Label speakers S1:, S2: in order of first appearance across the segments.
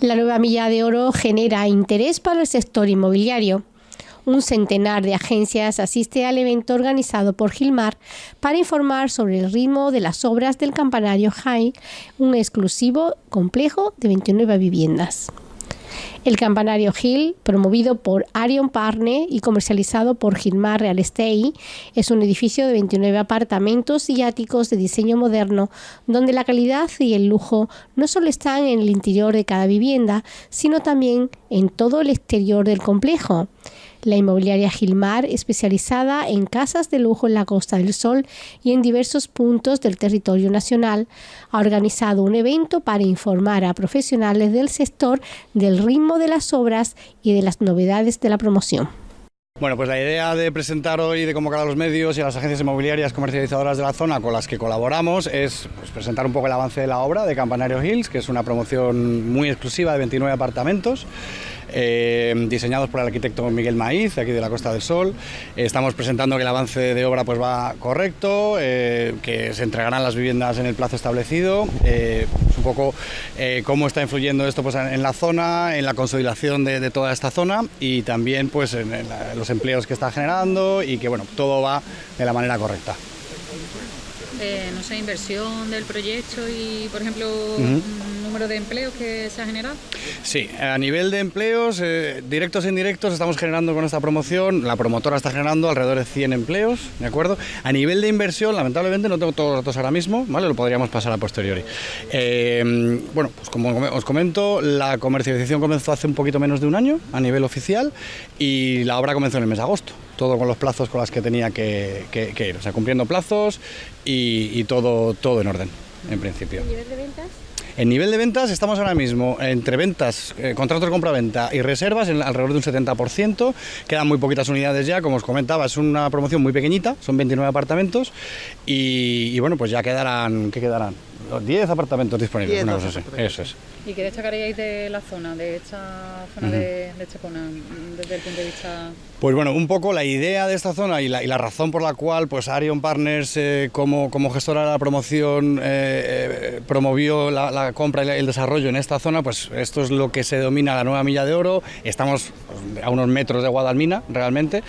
S1: La nueva milla de oro genera interés para el sector inmobiliario. Un centenar de agencias asiste al evento organizado por Gilmar para informar sobre el ritmo de las obras del campanario High, un exclusivo complejo de 29 viviendas. El campanario Hill, promovido por Arion Partner y comercializado por Gilmar Real Estate, es un edificio de 29 apartamentos y áticos de diseño moderno, donde la calidad y el lujo no solo están en el interior de cada vivienda, sino también en todo el exterior del complejo. La inmobiliaria Gilmar, especializada en casas de lujo en la Costa del Sol y en diversos puntos del territorio nacional, ha organizado un evento para informar a profesionales del sector del ritmo de las obras y de las novedades de la promoción.
S2: Bueno, pues la idea de presentar hoy, de convocar a los medios y a las agencias inmobiliarias comercializadoras de la zona con las que colaboramos es pues, presentar un poco el avance de la obra de Campanario Hills, que es una promoción muy exclusiva de 29 apartamentos. Eh, diseñados por el arquitecto Miguel Maíz, aquí de la Costa del Sol. estamos presentando que el avance de obra pues, va correcto, eh, que se entregarán las viviendas en el plazo establecido, eh, un poco cómo está influyendo esto pues, en la zona, en la consolidación de, toda esta zona y también pues, en, los empleos que está generando y que bueno, todo va de la manera correcta.
S3: No sé, inversión del proyecto y, por ejemplo, número de empleos que se ha generado?
S2: Sí, a nivel de empleos, eh, directos e indirectos, estamos generando con esta promoción, la promotora está generando alrededor de 100 empleos, ¿de acuerdo? A nivel de inversión, lamentablemente no tengo todos los datos ahora mismo, ¿vale? Lo podríamos pasar a posteriori. Eh, bueno, pues como os comento, la comercialización comenzó hace un poquito menos de un año a nivel oficial y la obra comenzó en el mes de agosto todo con los plazos con los que tenía que, ir, o sea, cumpliendo plazos y, y, todo, todo en orden, en principio.
S1: nivel de ventas?
S2: En nivel de ventas estamos ahora mismo entre ventas, eh, contratos de compra-venta y reservas en alrededor de un 70%. Quedan muy poquitas unidades ya, como os comentaba, es una promoción muy pequeñita, son 29 apartamentos y, bueno, pues ya quedarán, ¿qué quedarán? 10 apartamentos disponibles, una cosa así. Eso es.
S3: ¿Y qué destacaríais de la zona, de esta zona de, de Chapona, desde el punto de vista...?
S2: Pues bueno, un poco la idea de esta zona y la, y la razón por la cual pues Arion Partners eh, como, como, gestora de la promoción eh, eh, promovió la, compra y el desarrollo en esta zona, pues esto es lo que se domina la nueva milla de oro. Estamos a unos metros de Guadalmina, realmente,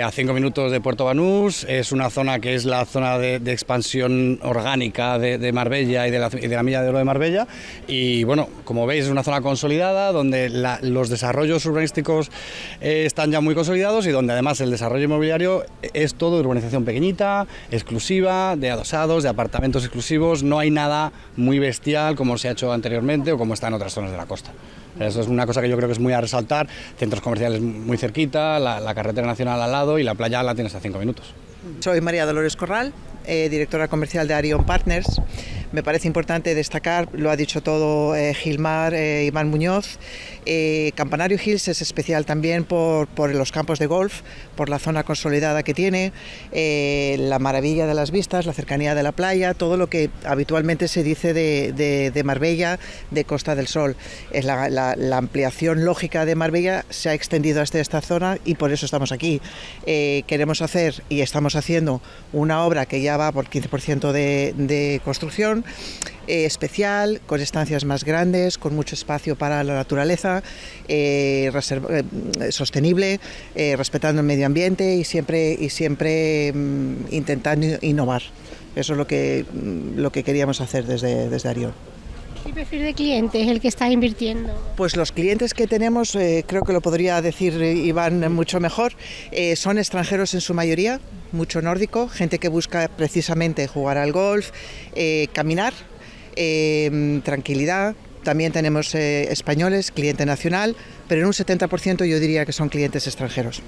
S2: a cinco minutos de Puerto Banús. Es una zona que es la zona de, expansión orgánica de, Marbella y de, la, y de la milla de oro de Marbella. Y bueno, como veis es una zona consolidada donde los desarrollos urbanísticos están ya muy consolidados y donde además el desarrollo inmobiliario es todo de urbanización pequeñita, exclusiva, de adosados, de apartamentos exclusivos, no hay nada muy bestial como se ha hecho anteriormente o como está en otras zonas de la costa. Eso es una cosa que yo creo que es muy a resaltar, centros comerciales muy cerquita, la, carretera nacional al lado y la playa la tienes a cinco minutos.
S4: Soy María Dolores Corral, eh, directora comercial de Arion Partners. Me parece importante destacar, lo ha dicho todo eh, Gilmar, eh, Iván Muñoz, Campanario Hills es especial también por, los campos de golf, por la zona consolidada que tiene, la maravilla de las vistas, la cercanía de la playa, todo lo que habitualmente se dice de, Marbella, de Costa del Sol. Es la, ampliación lógica de Marbella se ha extendido hasta esta zona y por eso estamos aquí. queremos hacer y estamos haciendo una obra que ya va por 15% de, construcción, eh, especial, con estancias más grandes, con mucho espacio para la naturaleza, eh, eh, sostenible, respetando el medio ambiente y siempre, y siempre mm, intentando innovar. Eso es lo que, mm, lo que queríamos hacer desde, desde Arión.
S1: ¿Qué perfil de cliente es el que está invirtiendo?
S4: Pues los clientes que tenemos, creo que lo podría decir Iván mucho mejor, son extranjeros en su mayoría, mucho nórdico, gente que busca precisamente jugar al golf, eh, caminar, eh, tranquilidad. También tenemos eh, españoles, cliente nacional, pero en un 70% yo diría que son clientes extranjeros.